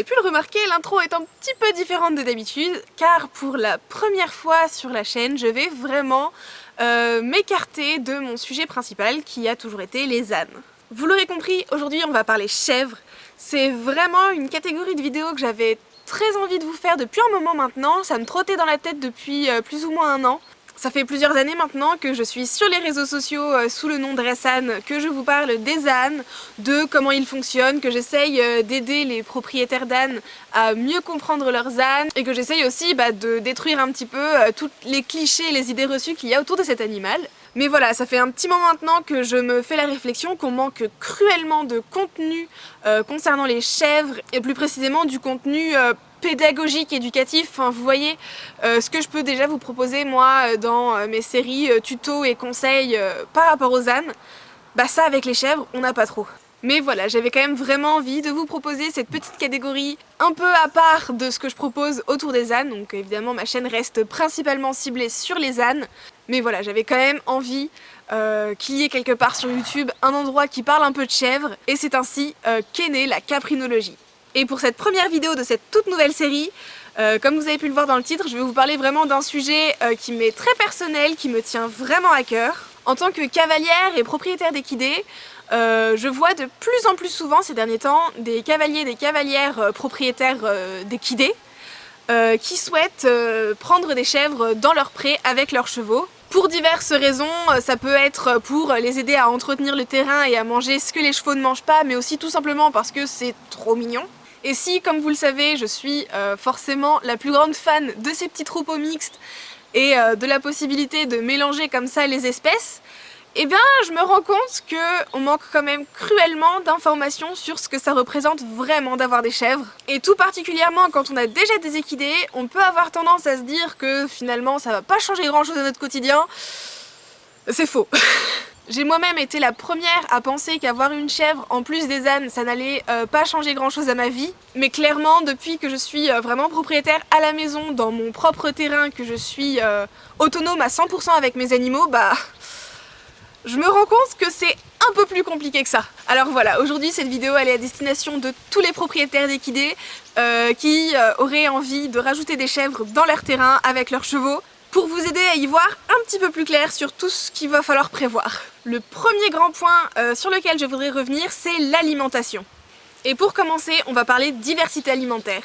avez pu le remarquer, l'intro est un petit peu différente de d'habitude, car pour la première fois sur la chaîne, je vais vraiment euh, m'écarter de mon sujet principal, qui a toujours été les ânes. Vous l'aurez compris, aujourd'hui on va parler chèvres. C'est vraiment une catégorie de vidéos que j'avais très envie de vous faire depuis un moment maintenant, ça me trottait dans la tête depuis euh, plus ou moins un an. Ça fait plusieurs années maintenant que je suis sur les réseaux sociaux euh, sous le nom de Ressan, que je vous parle des ânes, de comment ils fonctionnent, que j'essaye euh, d'aider les propriétaires d'ânes à mieux comprendre leurs ânes et que j'essaye aussi bah, de détruire un petit peu euh, tous les clichés et les idées reçues qu'il y a autour de cet animal. Mais voilà, ça fait un petit moment maintenant que je me fais la réflexion qu'on manque cruellement de contenu concernant les chèvres et plus précisément du contenu pédagogique, éducatif, enfin, vous voyez euh, ce que je peux déjà vous proposer moi euh, dans euh, mes séries tutos et conseils par rapport aux ânes, bah ça avec les chèvres on n'a pas trop. Mais voilà, j'avais quand même vraiment envie de vous proposer cette petite catégorie un peu à part de ce que je propose autour des ânes, donc évidemment ma chaîne reste principalement ciblée sur les ânes, mais voilà, j'avais quand même envie qu'il y ait quelque part sur YouTube un endroit qui parle un peu de chèvres, et c'est ainsi qu'est née la caprinologie. Et pour cette première vidéo de cette toute nouvelle série, euh, comme vous avez pu le voir dans le titre, je vais vous parler vraiment d'un sujet euh, qui m'est très personnel, qui me tient vraiment à cœur. En tant que cavalière et propriétaire d'équidés, euh, je vois de plus en plus souvent ces derniers temps des cavaliers et des cavalières propriétaires d'équidés qui souhaitent prendre des chèvres dans leur pré avec leurs chevaux. Pour diverses raisons, ça peut être pour les aider à entretenir le terrain et à manger ce que les chevaux ne mangent pas, mais aussi tout simplement parce que c'est trop mignon. Et si, comme vous le savez, je suis euh, forcément la plus grande fan de ces petits troupeaux mixtes et euh, de la possibilité de mélanger comme ça les espèces, eh bien je me rends compte qu'on manque quand même cruellement d'informations sur ce que ça représente vraiment d'avoir des chèvres. Et tout particulièrement quand on a déjà des équidés, on peut avoir tendance à se dire que finalement ça va pas changer grand chose à notre quotidien. C'est faux J'ai moi-même été la première à penser qu'avoir une chèvre en plus des ânes, ça n'allait euh, pas changer grand chose à ma vie. Mais clairement, depuis que je suis euh, vraiment propriétaire à la maison, dans mon propre terrain, que je suis euh, autonome à 100% avec mes animaux, bah... Je me rends compte que c'est un peu plus compliqué que ça. Alors voilà, aujourd'hui cette vidéo elle est à destination de tous les propriétaires d'équidés qui auraient envie de rajouter des chèvres dans leur terrain avec leurs chevaux pour vous aider à y voir un petit peu plus clair sur tout ce qu'il va falloir prévoir. Le premier grand point euh, sur lequel je voudrais revenir, c'est l'alimentation. Et pour commencer, on va parler de diversité alimentaire.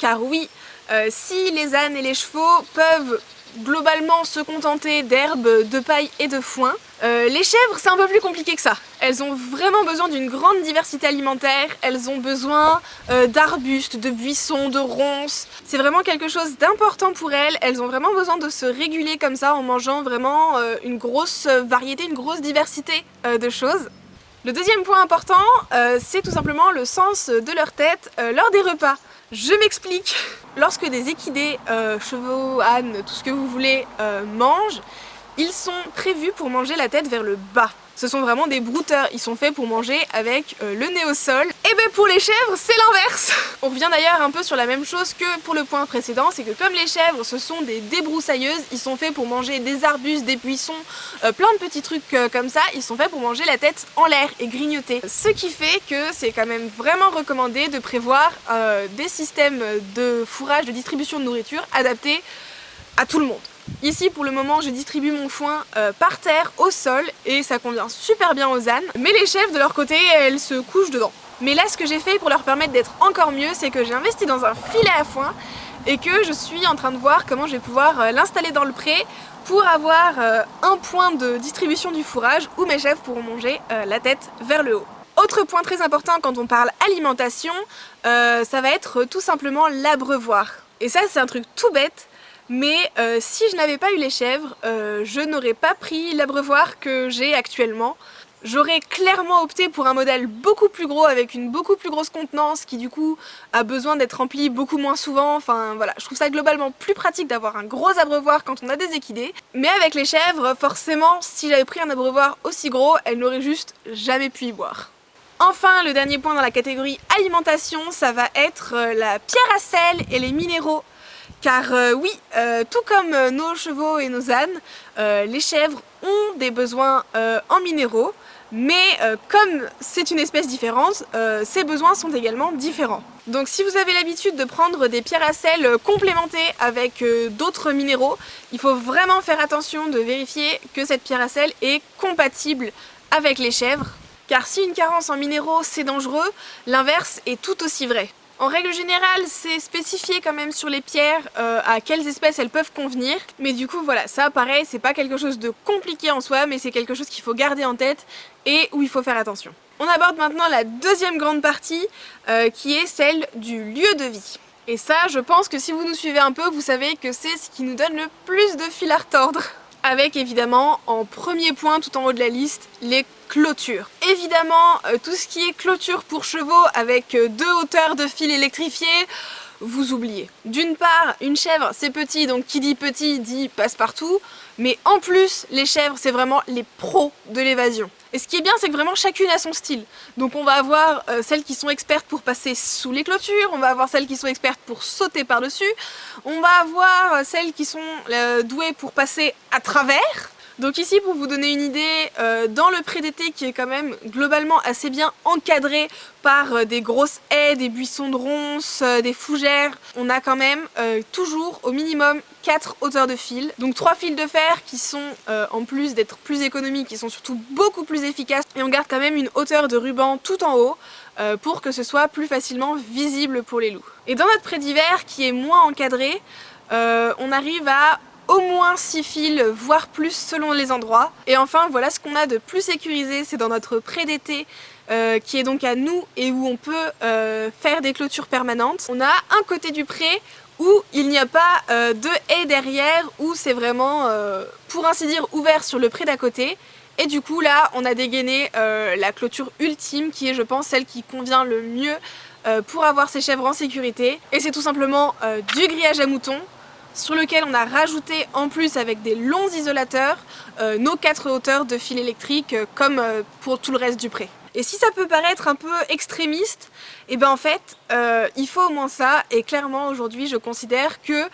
Car oui, euh, si les ânes et les chevaux peuvent globalement se contenter d'herbes, de paille et de foin. Euh, les chèvres, c'est un peu plus compliqué que ça. Elles ont vraiment besoin d'une grande diversité alimentaire, elles ont besoin euh, d'arbustes, de buissons, de ronces. C'est vraiment quelque chose d'important pour elles, elles ont vraiment besoin de se réguler comme ça en mangeant vraiment euh, une grosse variété, une grosse diversité de choses. Le deuxième point important, c'est tout simplement le sens de leur tête lors des repas. Je m'explique. Lorsque des équidés, euh, chevaux, ânes, tout ce que vous voulez, euh, mangent, ils sont prévus pour manger la tête vers le bas. Ce sont vraiment des brouteurs, ils sont faits pour manger avec euh, le nez au sol. Et ben pour les chèvres, c'est l'inverse On revient d'ailleurs un peu sur la même chose que pour le point précédent, c'est que comme les chèvres, ce sont des débroussailleuses, ils sont faits pour manger des arbustes, des buissons, euh, plein de petits trucs euh, comme ça, ils sont faits pour manger la tête en l'air et grignoter. Ce qui fait que c'est quand même vraiment recommandé de prévoir des systèmes de fourrage, de distribution de nourriture adaptés à tout le monde. Ici pour le moment je distribue mon foin euh, par terre, au sol et ça convient super bien aux ânes. Mais les chèvres de leur côté elles se couchent dedans. Mais là ce que j'ai fait pour leur permettre d'être encore mieux c'est que j'ai investi dans un filet à foin et que je suis en train de voir comment je vais pouvoir euh, l'installer dans le pré pour avoir euh, un point de distribution du fourrage où mes chèvres pourront manger la tête vers le haut. Autre point très important quand on parle alimentation, ça va être tout simplement l'abreuvoir. Et ça c'est un truc tout bête, mais euh, si je n'avais pas eu les chèvres, euh, je n'aurais pas pris l'abreuvoir que j'ai actuellement. J'aurais clairement opté pour un modèle beaucoup plus gros avec une beaucoup plus grosse contenance qui du coup a besoin d'être rempli beaucoup moins souvent. Enfin voilà, je trouve ça globalement plus pratique d'avoir un gros abreuvoir quand on a des équidés. Mais avec les chèvres, forcément, si j'avais pris un abreuvoir aussi gros, elles n'auraient juste jamais pu y boire. Enfin, le dernier point dans la catégorie alimentation, ça va être euh, la pierre à sel et les minéraux. Car euh, oui, euh, tout comme euh, nos chevaux et nos ânes, les chèvres ont des besoins en minéraux. mais comme c'est une espèce différente, ses besoins sont également différents. Donc si vous avez l'habitude de prendre des pierres à sel complémentées avec d'autres minéraux, il faut vraiment faire attention de vérifier que cette pierre à sel est compatible avec les chèvres, car si une carence en minéraux c'est dangereux, l'inverse est tout aussi vrai. En règle générale, c'est spécifié quand même sur les pierres euh, à quelles espèces elles peuvent convenir. Mais du coup, voilà, ça pareil, c'est pas quelque chose de compliqué en soi, mais c'est quelque chose qu'il faut garder en tête et où il faut faire attention. On aborde maintenant la deuxième grande partie, euh, qui est celle du lieu de vie. Et ça, je pense que si vous nous suivez un peu, vous savez que c'est ce qui nous donne le plus de fil à retordre avec évidemment en premier point tout en haut de la liste les clôtures. Évidemment euh, tout ce qui est clôture pour chevaux avec euh, deux hauteurs de fil électrifiés, vous oubliez. D'une part, une chèvre c'est petit, donc qui dit petit dit passe partout, mais en plus les chèvres c'est vraiment les pros de l'évasion. Et ce qui est bien, c'est que vraiment chacune a son style. Donc on va avoir euh, celles qui sont expertes pour passer sous les clôtures, on va avoir celles qui sont expertes pour sauter par-dessus, on va avoir euh, celles qui sont euh, douées pour passer à travers, donc ici, pour vous donner une idée, euh, dans le pré d'été qui est quand même globalement assez bien encadré par euh, des grosses haies, des buissons de ronces, euh, des fougères, on a quand même toujours au minimum 4 hauteurs de fil. Donc 3 fils de fer qui sont, en plus d'être plus économiques, qui sont surtout beaucoup plus efficaces. Et on garde quand même une hauteur de ruban tout en haut pour que ce soit plus facilement visible pour les loups. Et dans notre pré d'hiver qui est moins encadré, on arrive à au moins 6 fils, voire plus selon les endroits. Et enfin, voilà ce qu'on a de plus sécurisé, c'est dans notre pré d'été euh, qui est donc à nous et où on peut euh, faire des clôtures permanentes. On a un côté du pré où il n'y a pas euh, de haie derrière, où c'est vraiment, pour ainsi dire, ouvert sur le pré d'à côté. Et du coup là, on a dégainé la clôture ultime qui est, je pense, celle qui convient le mieux pour avoir ces chèvres en sécurité. Et c'est tout simplement du grillage à moutons sur lequel on a rajouté en plus avec des longs isolateurs euh, nos quatre hauteurs de fil électrique euh, comme euh, pour tout le reste du pré. Et si ça peut paraître un peu extrémiste, et eh ben en fait il faut au moins ça et clairement aujourd'hui je considère que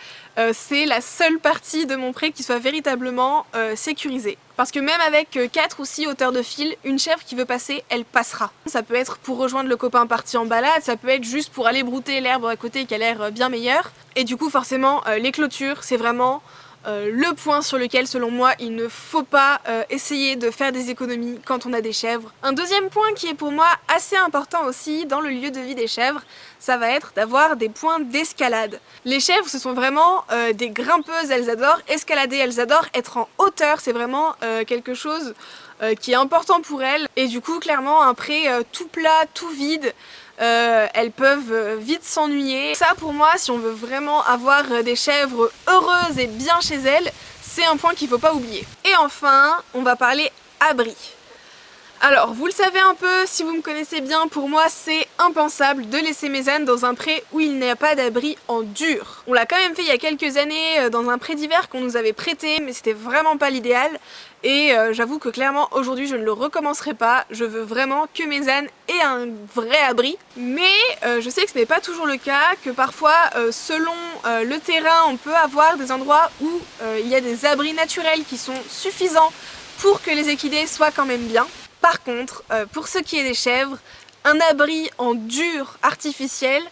c'est la seule partie de mon pré qui soit véritablement sécurisée. Parce que même avec 4 ou 6 hauteurs de fil, une chèvre qui veut passer, elle passera. Ça peut être pour rejoindre le copain parti en balade, ça peut être juste pour aller brouter l'herbe à côté qui a l'air bien meilleure. Et du coup forcément les clôtures c'est vraiment euh, le point sur lequel selon moi il ne faut pas euh, essayer de faire des économies quand on a des chèvres. Un deuxième point qui est pour moi assez important aussi dans le lieu de vie des chèvres, ça va être d'avoir des points d'escalade. Les chèvres ce sont vraiment euh, des grimpeuses, elles adorent escalader, elles adorent être en hauteur, c'est vraiment quelque chose qui est important pour elles et du coup clairement un pré tout plat, tout vide, euh, elles peuvent euh, vite s'ennuyer. Ça pour moi, si on veut vraiment avoir euh, des chèvres heureuses et bien chez elles, c'est un point qu'il ne faut pas oublier. Et enfin, on va parler abri. Alors, vous le savez un peu, si vous me connaissez bien, pour moi c'est impensable de laisser mes ânes dans un pré où il n'y a pas d'abri en dur. On l'a quand même fait il y a quelques années euh, dans un pré d'hiver qu'on nous avait prêté, mais c'était vraiment pas l'idéal. Et euh, j'avoue que clairement aujourd'hui je ne le recommencerai pas, je veux vraiment que mes ânes aient un vrai abri. Mais euh, je sais que ce n'est pas toujours le cas, que parfois selon le terrain on peut avoir des endroits où il y a des abris naturels qui sont suffisants pour que les équidés soient quand même bien. Par contre, euh, pour ce qui est des chèvres, un abri en dur artificiel,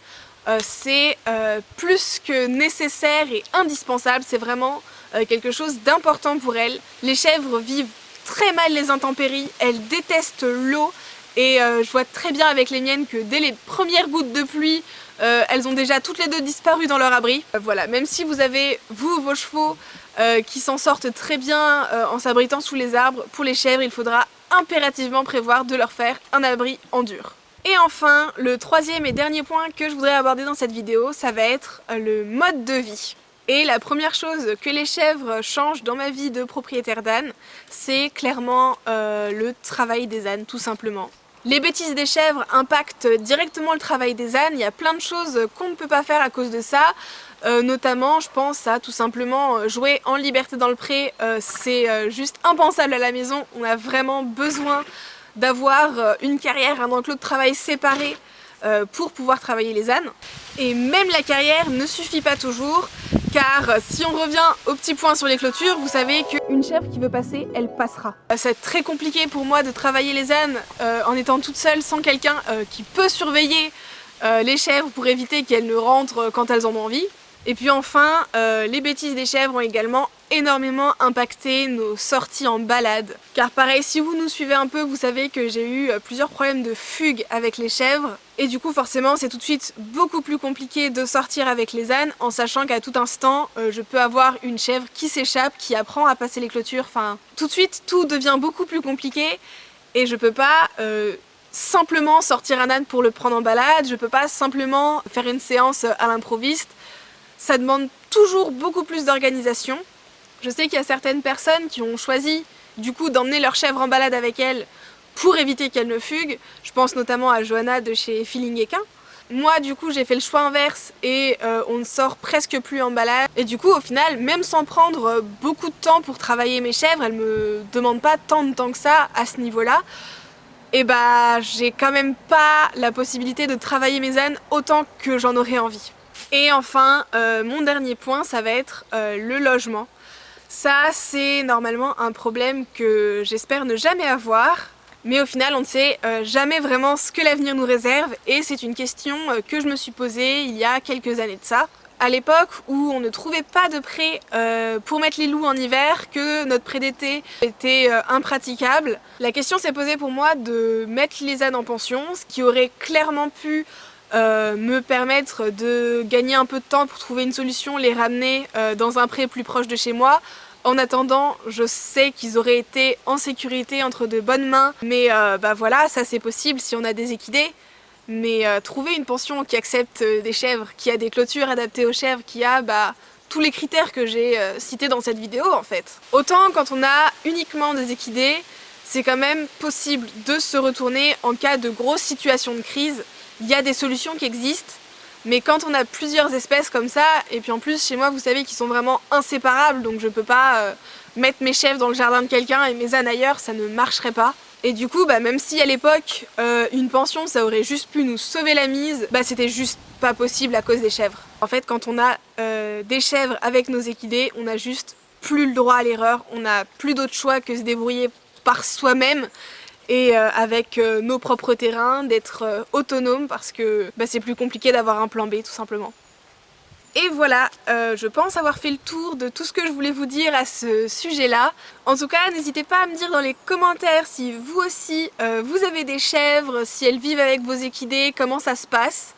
euh, c'est euh, plus que nécessaire et indispensable, c'est vraiment quelque chose d'important pour elles. Les chèvres vivent très mal les intempéries, elles détestent l'eau et je vois très bien avec les miennes que dès les premières gouttes de pluie, elles ont déjà toutes les deux disparu dans leur abri. voilà, même si vous avez, vous, vos chevaux, qui s'en sortent très bien en s'abritant sous les arbres, pour les chèvres, il faudra impérativement prévoir de leur faire un abri en dur. Et enfin, le troisième et dernier point que je voudrais aborder dans cette vidéo, ça va être le mode de vie. Et la première chose que les chèvres changent dans ma vie de propriétaire d'âne, c'est clairement euh, le travail des ânes, tout simplement. Les bêtises des chèvres impactent directement le travail des ânes, il y a plein de choses qu'on ne peut pas faire à cause de ça, euh, notamment je pense à tout simplement euh, jouer en liberté dans le pré, euh, c'est juste impensable à la maison, on a vraiment besoin d'avoir une carrière, un enclos de travail séparé pour pouvoir travailler les ânes. Et même la carrière ne suffit pas toujours, car si on revient au petit point sur les clôtures, vous savez qu'une une chèvre qui veut passer, elle passera. C'est très compliqué pour moi de travailler les ânes en étant toute seule sans quelqu'un qui peut surveiller les chèvres pour éviter qu'elles ne rentrent quand elles en ont envie. Et puis enfin, les bêtises des chèvres ont également énormément impacté nos sorties en balade. Car pareil, si vous nous suivez un peu, vous savez que j'ai eu euh, plusieurs problèmes de fugue avec les chèvres. Et du coup, forcément, c'est tout de suite beaucoup plus compliqué de sortir avec les ânes, en sachant qu'à tout instant, euh, je peux avoir une chèvre qui s'échappe, qui apprend à passer les clôtures. Enfin, tout de suite, tout devient beaucoup plus compliqué. Et je peux pas... Euh, simplement sortir un âne pour le prendre en balade, je peux pas simplement faire une séance à l'improviste. Ça demande toujours beaucoup plus d'organisation. Je sais qu'il y a certaines personnes qui ont choisi du coup d'emmener leur chèvre en balade avec elles pour éviter qu'elle ne fugue. Je pense notamment à Johanna de chez Feeling Equin. Moi du coup j'ai fait le choix inverse et euh, on ne sort presque plus en balade et du coup au final même sans prendre beaucoup de temps pour travailler mes chèvres, elles me demandent pas tant de temps que ça à ce niveau là et bah j'ai quand même pas la possibilité de travailler mes ânes autant que j'en aurais envie. Et enfin euh, mon dernier point ça va être euh, le logement. Ça, c'est normalement un problème que j'espère ne jamais avoir. Mais au final, on ne sait euh, jamais vraiment ce que l'avenir nous réserve et c'est une question que je me suis posée il y a quelques années de ça. À l'époque où on ne trouvait pas de prêt pour mettre les loups en hiver, que notre prêt d'été était impraticable, la question s'est posée pour moi de mettre les ânes en pension, ce qui aurait clairement pu me permettre de gagner un peu de temps pour trouver une solution, les ramener dans un prêt plus proche de chez moi, en attendant, je sais qu'ils auraient été en sécurité entre de bonnes mains, mais euh, bah voilà, ça c'est possible si on a des équidés. Mais euh, trouver une pension qui accepte euh, des chèvres, qui a des clôtures adaptées aux chèvres, qui a bah, tous les critères que j'ai cités dans cette vidéo en fait. Autant quand on a uniquement des équidés, c'est quand même possible de se retourner en cas de grosse situation de crise. Il y a des solutions qui existent, mais quand on a plusieurs espèces comme ça, et puis en plus chez moi vous savez qu'ils sont vraiment inséparables, donc je peux pas euh, mettre mes chèvres dans le jardin de quelqu'un et mes ânes ailleurs, ça ne marcherait pas. Et du coup, bah, même si à l'époque, euh, une pension ça aurait juste pu nous sauver la mise, bah c'était juste pas possible à cause des chèvres. En fait, quand on a euh, des chèvres avec nos équidés, on a juste plus le droit à l'erreur, on n'a plus d'autre choix que se débrouiller par soi-même et euh, avec euh, nos propres terrains, d'être euh, autonome parce que bah, c'est plus compliqué d'avoir un plan B tout simplement. Et voilà, je pense avoir fait le tour de tout ce que je voulais vous dire à ce sujet-là. En tout cas, n'hésitez pas à me dire dans les commentaires si vous aussi, vous avez des chèvres, si elles vivent avec vos équidés, comment ça se passe.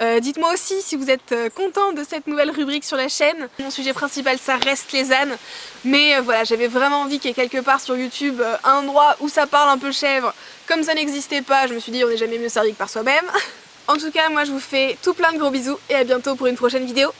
Euh, dites-moi aussi si vous êtes euh, content de cette nouvelle rubrique sur la chaîne. Mon sujet principal ça reste les ânes, mais euh, voilà j'avais vraiment envie qu'il y ait quelque part sur YouTube un endroit où ça parle un peu chèvre. Comme ça n'existait pas, je me suis dit on n'est jamais mieux servi que par soi-même. en tout cas moi je vous fais tout plein de gros bisous et à bientôt pour une prochaine vidéo.